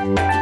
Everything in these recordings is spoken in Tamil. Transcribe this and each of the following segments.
Bye.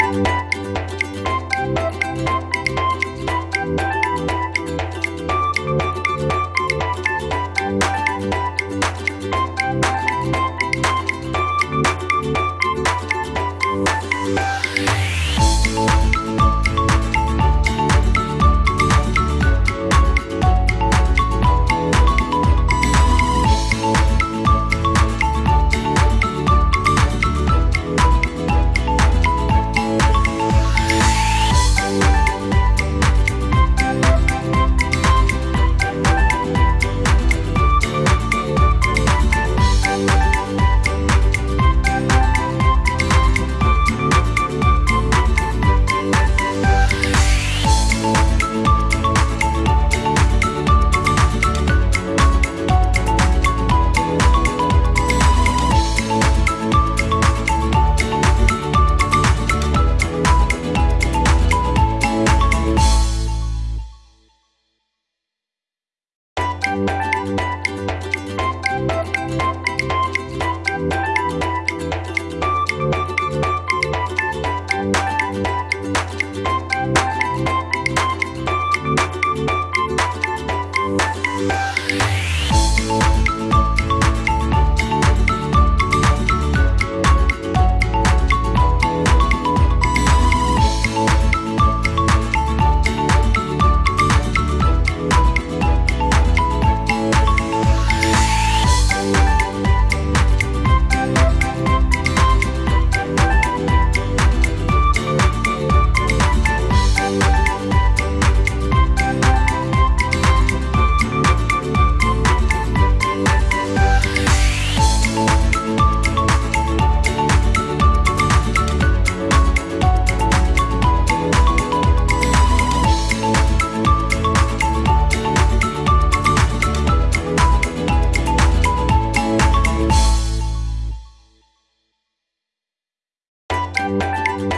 Música